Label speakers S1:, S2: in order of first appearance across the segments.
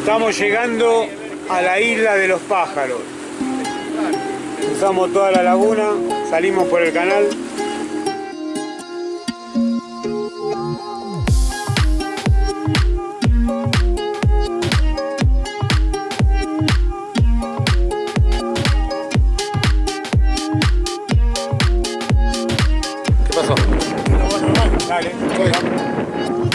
S1: Estamos llegando a la isla de los pájaros. Cruzamos toda la laguna, salimos por el canal.
S2: ¿Qué pasó?
S1: Dale,
S2: Listo.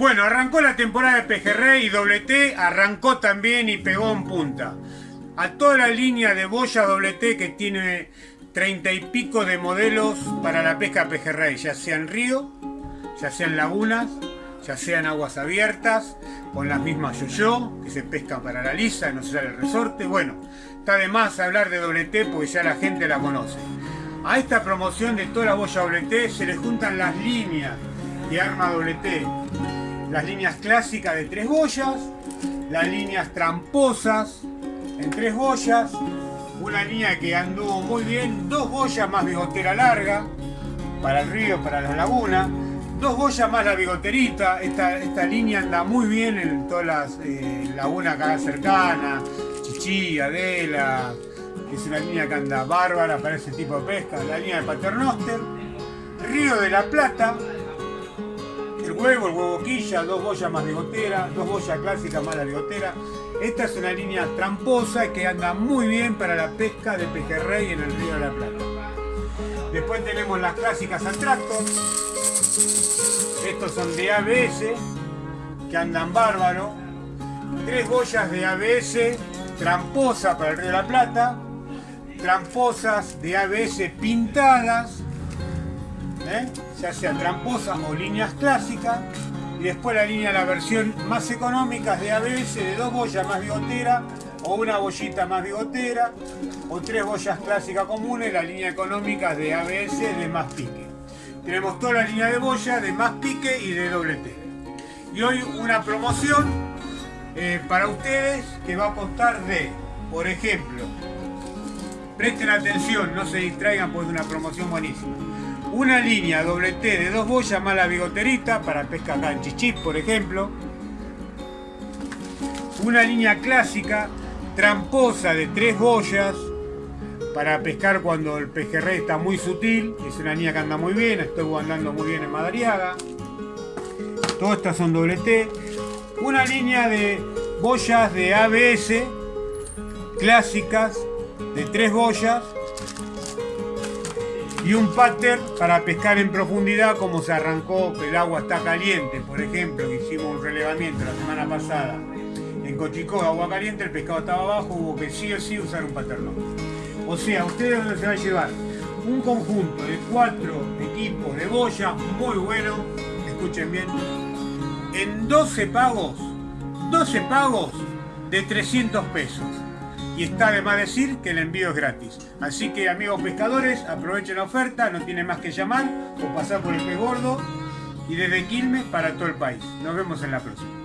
S1: Bueno, arrancó la temporada de Pejerrey y Doble T arrancó también y pegó en punta. A toda la línea de boya Doble T que tiene treinta y pico de modelos para la pesca Pejerrey, ya sea en río, ya sea en lagunas, ya sea en aguas abiertas, con las mismas yo-yo que se pescan para la lisa, no se el resorte. Bueno, está de más hablar de Doble T porque ya la gente la conoce. A esta promoción de toda la boya Doble T se le juntan las líneas de arma Doble T las líneas clásicas de tres boyas, las líneas tramposas en tres boyas, una línea que anduvo muy bien, dos boyas más bigotera larga, para el río, para la laguna, dos boyas más la bigoterita, esta, esta línea anda muy bien en todas las eh, lagunas acá cercanas, Chichí, Adela, es una línea que anda bárbara para ese tipo de pesca, la línea de Paternoster, Río de la Plata, el huevo, el huevo quilla, dos boyas más bigotera, dos boyas clásicas más la bigotera. Esta es una línea tramposa que anda muy bien para la pesca de pejerrey en el río de la Plata. Después tenemos las clásicas Atractor. Estos son de ABS, que andan bárbaro. Tres boyas de ABS tramposa para el río de la Plata. Tramposas de ABS pintadas ¿eh? ya sea tramposas o líneas clásicas y después la línea, la versión más económica de ABS de dos boyas más bigotera o una bollita más bigotera o tres boyas clásicas comunes, la línea económica de ABS de más pique. Tenemos toda la línea de boya de más pique y de doble T. Y hoy una promoción eh, para ustedes que va a costar de, por ejemplo, presten atención, no se distraigan porque es una promoción buenísima una línea doble T de dos boyas más la bigoterita para pesca acá en Chichip, por ejemplo. Una línea clásica tramposa de tres boyas para pescar cuando el pejerrey está muy sutil, es una línea que anda muy bien, estuvo andando muy bien en Madariaga. Todas estas son doble T. Una línea de boyas de ABS clásicas de tres boyas y un pattern para pescar en profundidad como se arrancó que el agua está caliente por ejemplo que hicimos un relevamiento la semana pasada. En Cochicó agua caliente el pescado estaba abajo hubo que sí o sí usar un pattern o sea ustedes se va a llevar un conjunto de cuatro equipos de boya muy bueno escuchen bien en 12 pagos 12 pagos de 300 pesos y está de más decir que el envío es gratis. Así que amigos pescadores, aprovechen la oferta, no tienen más que llamar o pasar por el pez gordo y desde Quilmes para todo el país. Nos vemos en la próxima.